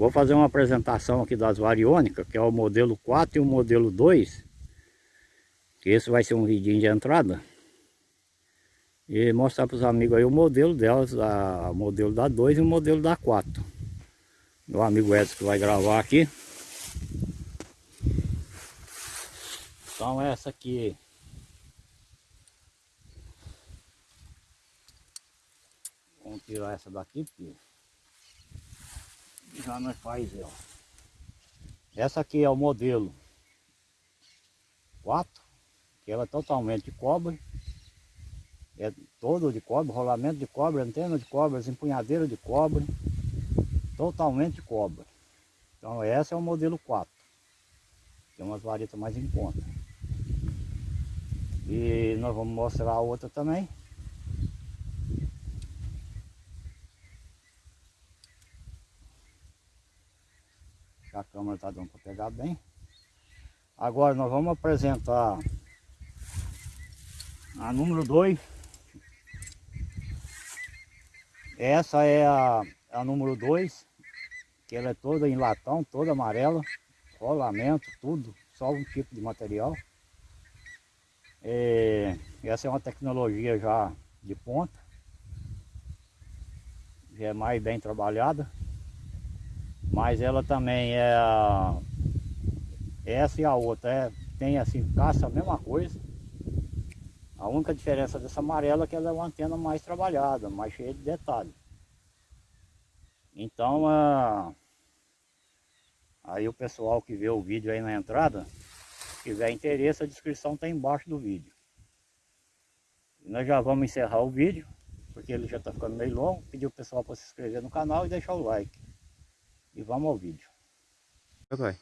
Vou fazer uma apresentação aqui das variônicas, que é o modelo 4 e o modelo 2. Que esse vai ser um vidinho de entrada. E mostrar para os amigos aí o modelo delas, a, o modelo da 2 e o modelo da 4. Meu amigo Edson que vai gravar aqui. Então essa aqui Vamos tirar essa daqui porque já nós faz ela. Essa aqui é o modelo 4, que ela é totalmente de cobre. É todo de cobre, rolamento de cobre, antena de cobre, empunhadeira de cobre. Totalmente de cobre. Então essa é o modelo 4. Tem umas varetas mais em conta. E nós vamos mostrar a outra também. A câmera está dando para pegar bem. Agora nós vamos apresentar a número 2. Essa é a, a número 2, que ela é toda em latão, toda amarela, rolamento, tudo, só um tipo de material. É, essa é uma tecnologia já de ponta, já é mais bem trabalhada. Mas ela também é. Essa e a outra é, tem assim, caça a mesma coisa. A única diferença dessa amarela é que ela é uma antena mais trabalhada, mais cheia de detalhes. Então, a... aí o pessoal que vê o vídeo aí na entrada, se tiver interesse, a descrição está embaixo do vídeo. E nós já vamos encerrar o vídeo, porque ele já está ficando meio longo. Pedir o pessoal para se inscrever no canal e deixar o like. E vamos ao vídeo. Vai.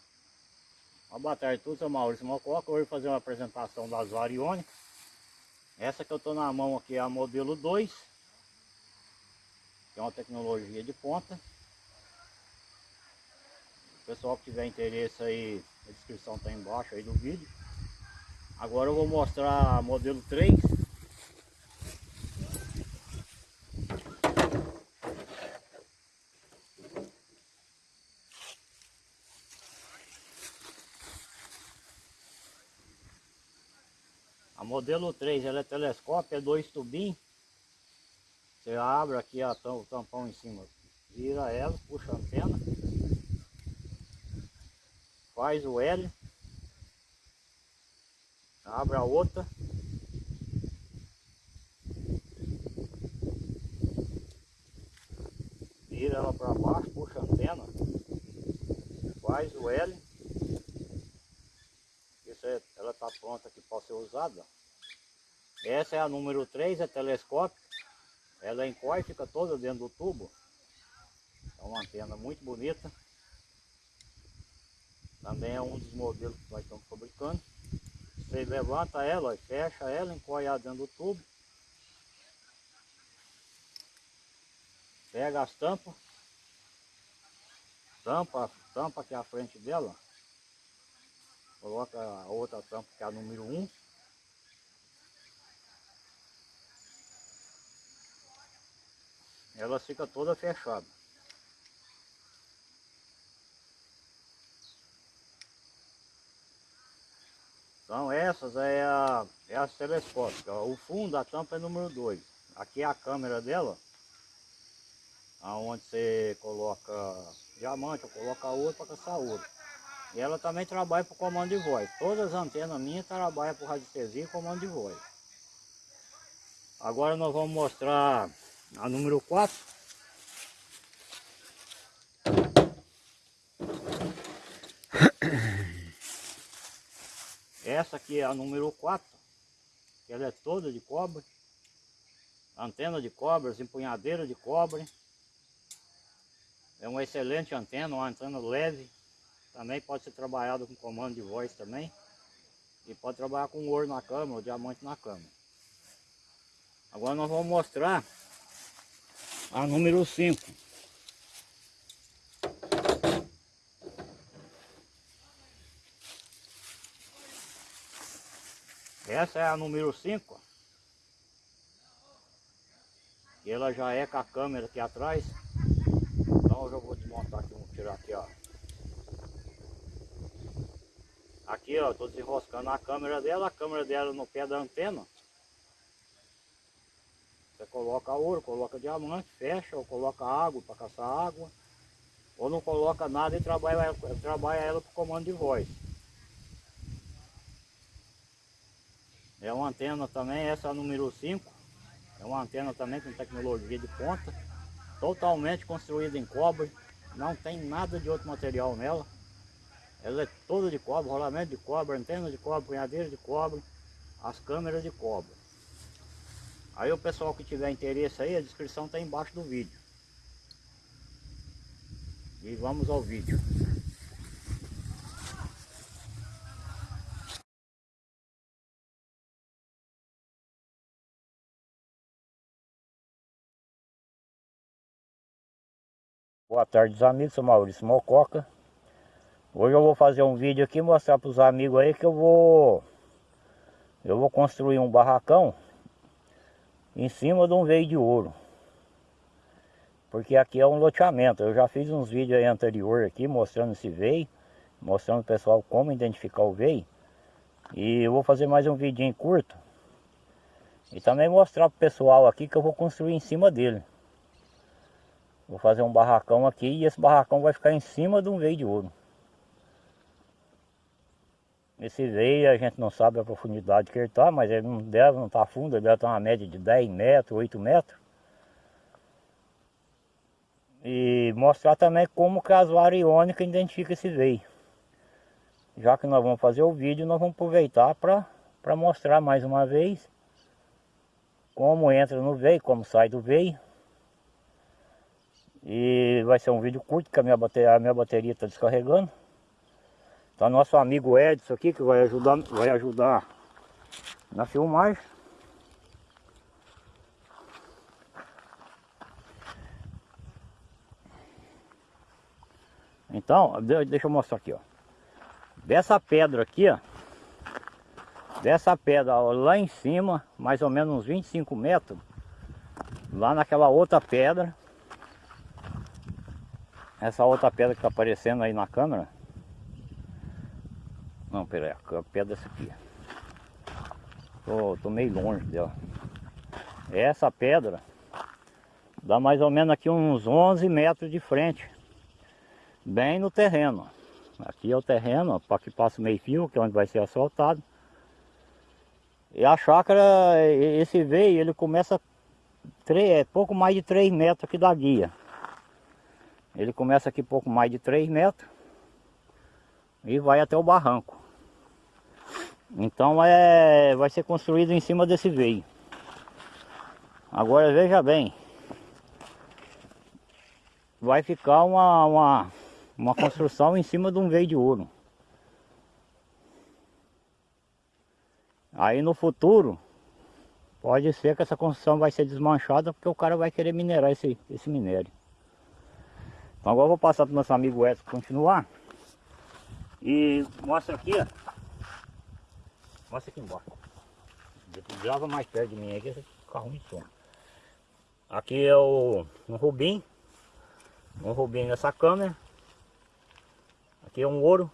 Uma boa tarde a todos, eu Maurício Mococa. Hoje vou fazer uma apresentação das variônicas. Essa que eu estou na mão aqui é a modelo 2. Que é uma tecnologia de ponta. O pessoal que tiver interesse aí, a descrição está embaixo aí do vídeo. Agora eu vou mostrar a modelo 3. Modelo 3 ela é telescópio, é dois tubinhos. Você abre aqui a, o tampão em cima, vira ela, puxa a antena. Faz o L. Abre a outra. Vira ela para baixo, puxa a antena. Faz o L ela está pronta que pode ser usada. Essa é a número 3, é telescópio. Ela é fica toda dentro do tubo. É uma antena muito bonita. Também é um dos modelos que nós estamos fabricando. Você levanta ela, fecha ela, encolhe ela dentro do tubo. Pega as tampas. Tampa, tampa aqui à frente dela. Coloca a outra tampa que é a número 1. Ela fica toda fechada. Então essas é a, é as telescópicas. O fundo da tampa é número 2. Aqui é a câmera dela. Onde você coloca diamante ou coloca ouro para caçar ouro. E ela também trabalha por comando de voz. Todas as antenas minhas trabalham por radiestesia e comando de voz. Agora nós vamos mostrar a número 4. Essa aqui é a número 4. Ela é toda de cobre. Antena de cobre, empunhadeira de cobre. É uma excelente antena, uma antena leve. Também pode ser trabalhado com comando de voz também. E pode trabalhar com ouro na cama ou diamante na cama. Agora nós vamos mostrar a número 5. Essa é a número 5. Ela já é com a câmera aqui atrás. Então eu já vou desmontar aqui um tirar aqui, ó. Aqui, ó, tô desenroscando a câmera dela, a câmera dela no pé da antena. Você coloca ouro, coloca diamante, fecha, ou coloca água para caçar água. Ou não coloca nada e trabalha, trabalha ela por comando de voz. É uma antena também, essa é número 5. É uma antena também com tecnologia de ponta. Totalmente construída em cobre. Não tem nada de outro material nela. Ela é toda de cobre, rolamento de cobre, antena de cobre, punhadeira de cobre, as câmeras de cobre. Aí o pessoal que tiver interesse aí, a descrição está embaixo do vídeo. E vamos ao vídeo. Boa tarde amigos, sou Maurício Mococa Hoje eu vou fazer um vídeo aqui mostrar para os amigos aí que eu vou Eu vou construir um barracão Em cima de um veio de ouro. Porque aqui é um loteamento. Eu já fiz uns vídeos aí anterior aqui mostrando esse veio Mostrando o pessoal como identificar o veio. E eu vou fazer mais um vídeo curto E também mostrar para o pessoal aqui que eu vou construir em cima dele. Vou fazer um barracão aqui e esse barracão vai ficar em cima de um veio de ouro. Esse veio a gente não sabe a profundidade que ele está, mas ele não deve, não está fundo, ele deve estar uma média de 10 metros, 8 metros. E mostrar também como que as variônicas identificam esse veio. Já que nós vamos fazer o vídeo, nós vamos aproveitar para mostrar mais uma vez como entra no veio, como sai do veio. E vai ser um vídeo curto, que a a minha bateria está descarregando. Tá nosso amigo Edson aqui, que vai ajudar, vai ajudar na filmagem. Então, deixa eu mostrar aqui, ó. Dessa pedra aqui, ó. Dessa pedra ó, lá em cima, mais ou menos uns 25 metros. Lá naquela outra pedra, essa outra pedra que está aparecendo aí na câmera. Não, peraí, a pedra é essa aqui. Tô, tô meio longe dela. Essa pedra dá mais ou menos aqui uns 11 metros de frente. Bem no terreno. Aqui é o terreno, para que passa o meio fio, que é onde vai ser asfaltado. E a chácara, esse veio, ele começa 3, é pouco mais de 3 metros aqui da guia. Ele começa aqui pouco mais de 3 metros e vai até o barranco. Então é, vai ser construído em cima desse veio. Agora veja bem, vai ficar uma, uma, uma construção em cima de um veio de ouro. Aí no futuro, pode ser que essa construção vai ser desmanchada porque o cara vai querer minerar esse, esse minério. Então agora eu vou passar para o nosso amigo Edson continuar. E mostra aqui, ó. Mostra aqui embaixo. Grava mais perto de mim aqui, esse carro de som. Aqui é o um rubim. Um rubim nessa câmera. Aqui é um ouro.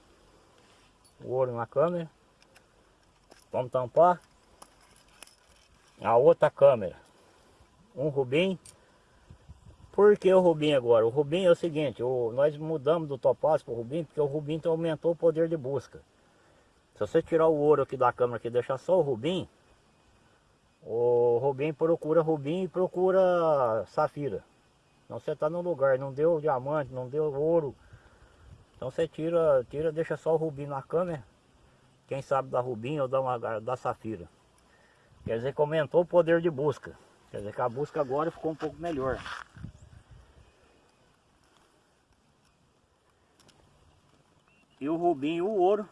O ouro na câmera. Vamos tampar. A outra câmera. Um rubim por que o Rubim agora? O Rubim é o seguinte, o, nós mudamos do topázio para o Rubim porque o Rubim então aumentou o poder de busca. Se você tirar o ouro aqui da câmera e deixar só o Rubim, o Rubim procura Rubim e procura Safira. Então você está no lugar, não deu diamante, não deu ouro. Então você tira, tira deixa só o Rubim na câmera. Quem sabe da Rubim ou da, uma, da Safira. Quer dizer que aumentou o poder de busca. Quer dizer que a busca agora ficou um pouco melhor. E o rubim e o ouro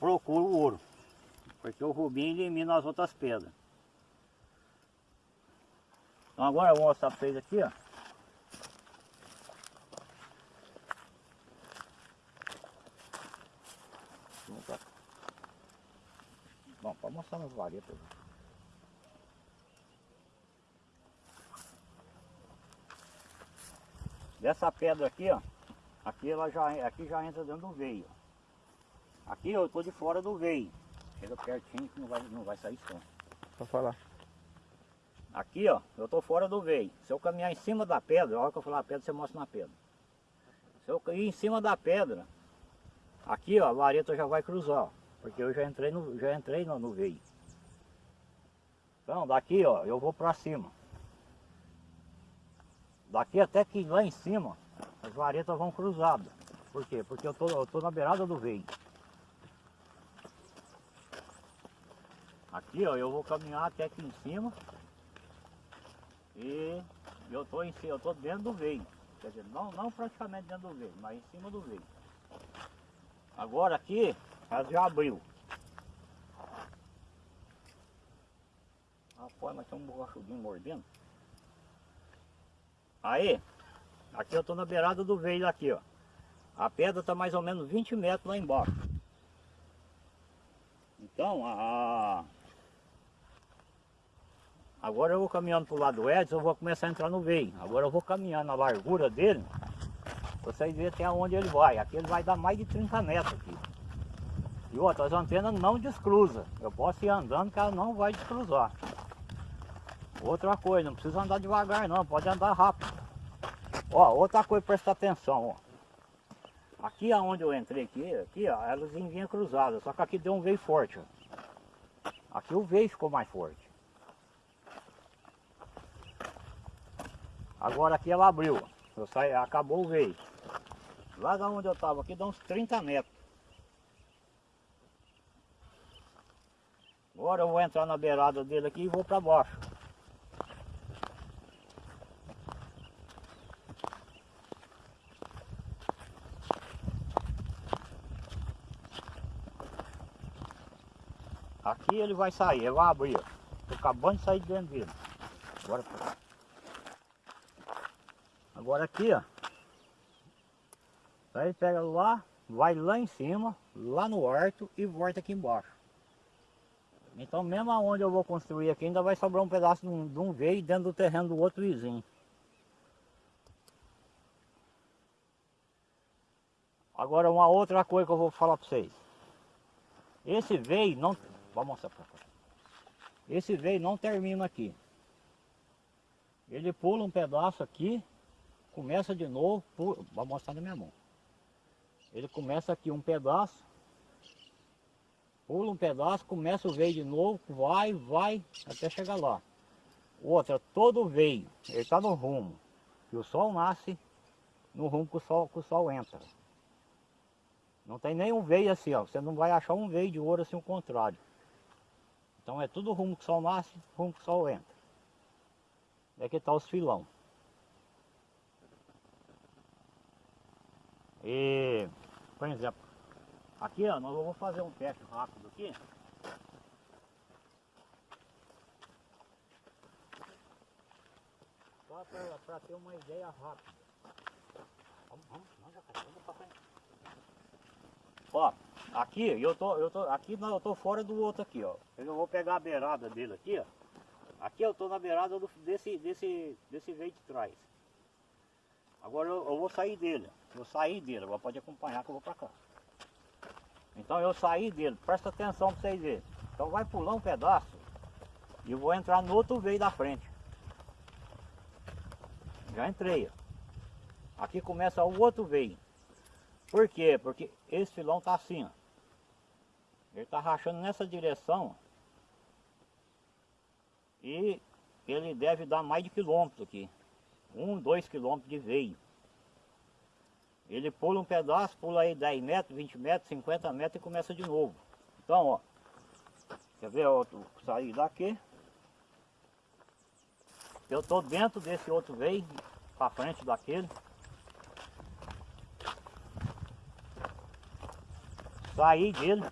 procura o ouro. Porque o rubim elimina as outras pedras. Então agora eu vou mostrar para vocês aqui, ó. Bom, para mostrar nas varetas. dessa pedra aqui, ó. Aqui ela já, aqui já entra dentro do veio. Aqui eu tô de fora do veio. Chega pertinho que não vai, não vai sair som. Pode falar. Aqui, ó, eu tô fora do veio. Se eu caminhar em cima da pedra, a hora que eu falar pedra, você mostra na pedra. Se eu cair em cima da pedra, aqui, ó, a vareta já vai cruzar, ó, porque eu já entrei no, já entrei no, no veio. Então, daqui, ó, eu vou pra cima. Daqui até que lá em cima, as varetas vão cruzadas. Por quê? Porque eu tô, eu tô na beirada do veio. Aqui, ó, eu vou caminhar até aqui em cima. E eu tô em eu tô dentro do veio. Quer dizer, não, não praticamente dentro do veio, mas em cima do veio. Agora aqui, ela já abriu. Rapaz, mas tem um borrachudinho mordendo. Aí, aqui eu tô na beirada do veio aqui, ó. A pedra tá mais ou menos 20 metros lá embaixo. Então, a... Agora eu vou caminhando pro lado do Edson, eu vou começar a entrar no veio. Agora eu vou caminhando na largura dele, vocês verem até onde ele vai. Aqui ele vai dar mais de 30 metros aqui. E outra, as antenas não descruzam. Eu posso ir andando que ela não vai descruzar. Outra coisa, não precisa andar devagar não, pode andar rápido. Ó, outra coisa, presta atenção, ó. Aqui aonde eu entrei aqui, aqui ó, elas vinham cruzadas, só que aqui deu um veio forte, ó. Aqui o veio ficou mais forte. Agora aqui ela abriu. Eu acabou o veio. Lá da onde eu tava aqui dá uns 30 metros. Agora eu vou entrar na beirada dele aqui e vou para baixo. Aqui ele vai sair, ele vai abrir. Tô acabando de sair de dentro dele. Agora, agora aqui, ó. Aí pega lá, vai lá em cima, lá no horto e volta aqui embaixo. Então mesmo aonde eu vou construir aqui ainda vai sobrar um pedaço de um, de um veio dentro do terreno do outro vizinho. Agora uma outra coisa que eu vou falar para vocês. Esse veio não. Vou mostrar pra cá. Esse veio não termina aqui. Ele pula um pedaço aqui, começa de novo, pula, vou mostrar na minha mão. Ele começa aqui um pedaço, pula um pedaço, começa o veio de novo, vai, vai, até chegar lá. Outra, todo veio, ele está no rumo, que o sol nasce no rumo que o sol, que o sol entra. Não tem nenhum veio assim, ó. Você não vai achar um veio de ouro assim o contrário. Então é tudo rumo que o sol nasce, rumo que o sol entra. É que está os filão. E, por exemplo, aqui ó, nós vamos fazer um teste rápido aqui. Só para ter uma ideia rápida. Vamos, vamos, vamos, pra frente. Ó, aqui eu tô, eu tô, aqui não, eu tô fora do outro aqui, ó. Eu vou pegar a beirada dele aqui, ó. Aqui eu tô na beirada do, desse, desse, desse veio de trás. Agora eu, eu vou sair dele, vou sair dele, agora pode acompanhar que eu vou pra cá. Então eu saí dele, presta atenção pra vocês verem. Então vai pular um pedaço e eu vou entrar no outro veio da frente. Já entrei, ó. Aqui começa o outro veio. Por quê? Porque esse filão tá assim, ó. Ele tá rachando nessa direção. E ele deve dar mais de quilômetro aqui. Um, dois quilômetros de veio. Ele pula um pedaço, pula aí 10 metros, 20 metros, 50 metros e começa de novo. Então, ó. Quer ver outro sair daqui? Eu tô dentro desse outro veio, para frente daquele. Saí dele.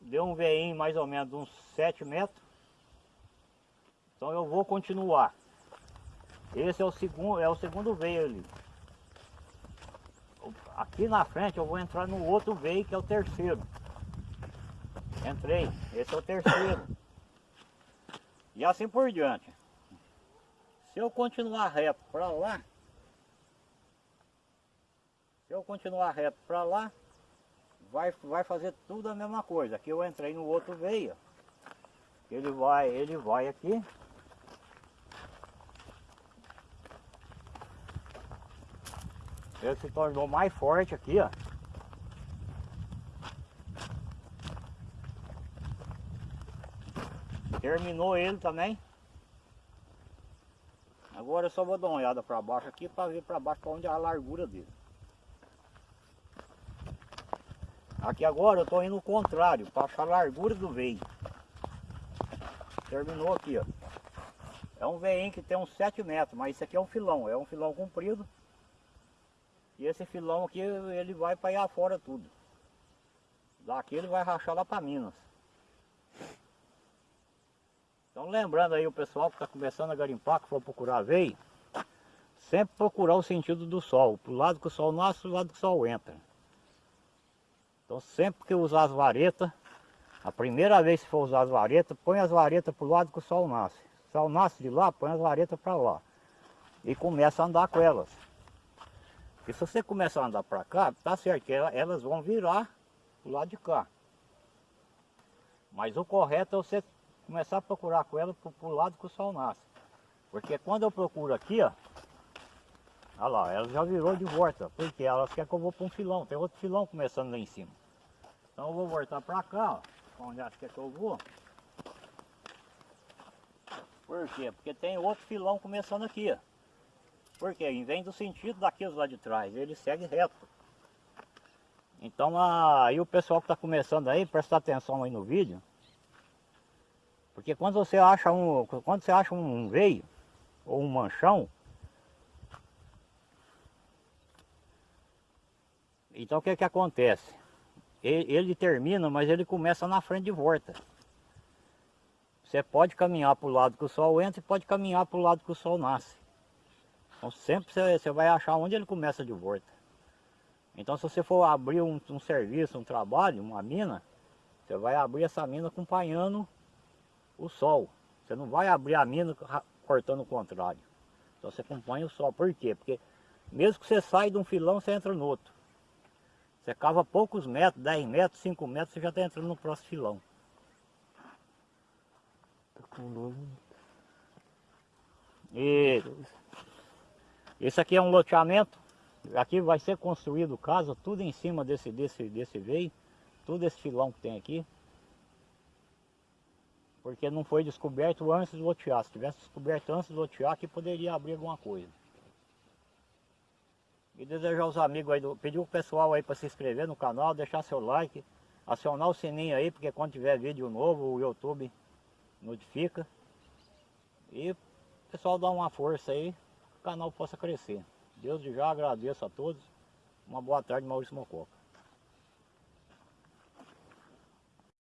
Deu um veinho mais ou menos uns 7 metros. Então eu vou continuar. Esse é o segundo, é o segundo veio ali. Aqui na frente eu vou entrar no outro veio que é o terceiro. Entrei, esse é o terceiro. E assim por diante. Se eu continuar reto para lá, Se eu continuar reto para lá, vai, vai fazer tudo a mesma coisa. Aqui eu entrei no outro veio. Ele vai, ele vai aqui. Ele se tornou mais forte aqui, ó. Terminou ele também. Agora eu só vou dar uma olhada para baixo aqui para ver para baixo para onde é a largura dele. Aqui agora eu estou indo o contrário, para achar a largura do veio. Terminou aqui, ó. É um veinho que tem uns 7 metros, mas isso aqui é um filão, é um filão comprido. E esse filão aqui, ele vai para ir fora tudo. Daqui ele vai rachar lá para Minas. Então lembrando aí o pessoal que está começando a garimpar, que for procurar veio, sempre procurar o sentido do sol, para o lado que o sol nasce, o lado que o sol entra. Então sempre que usar as varetas, a primeira vez que for usar as varetas, põe as varetas para o lado que o sol nasce. O sol nasce de lá, põe as varetas para lá. E começa a andar com elas. E se você começar a andar para cá, tá certo que elas vão virar para o lado de cá. Mas o correto é você começar a procurar com ela para o lado que o sol nasce. Porque quando eu procuro aqui, ó, olha lá, ela já virou de volta, porque elas querem que eu vou para um filão, tem outro filão começando lá em cima. Então eu vou voltar para cá, ó, onde acho que é que eu vou. Por quê? Porque tem outro filão começando aqui, ó. Porque em vez do sentido daqueles lá de trás, ele segue reto. Então aí o pessoal que está começando aí, presta atenção aí no vídeo, porque quando você acha um, quando você acha um veio ou um manchão, então o que que acontece? Ele, ele termina, mas ele começa na frente de volta. Você pode caminhar para o lado que o sol entra e pode caminhar para o lado que o sol nasce. Então sempre você, vai achar onde ele começa de volta. Então se você for abrir um, um serviço, um trabalho, uma mina, você vai abrir essa mina acompanhando o sol. Você não vai abrir a mina cortando o contrário. Então você acompanha o sol. Por quê? Porque mesmo que você saia de um filão, você entra no outro. Você cava poucos metros, 10 metros, 5 metros, você já está entrando no próximo filão. Tá com E esse aqui é um loteamento. Aqui vai ser construído casa, tudo em cima desse, desse, desse veio. Tudo esse filão que tem aqui porque não foi descoberto antes do lotear. Se tivesse descoberto antes do lotear, que poderia abrir alguma coisa. E desejar aos amigos aí, do, pedir o pessoal aí para se inscrever no canal, deixar seu like, acionar o sininho aí, porque quando tiver vídeo novo o YouTube notifica. E o pessoal dá uma força aí, canal possa crescer. Deus já agradeço a todos. Uma boa tarde, Maurício Mococa.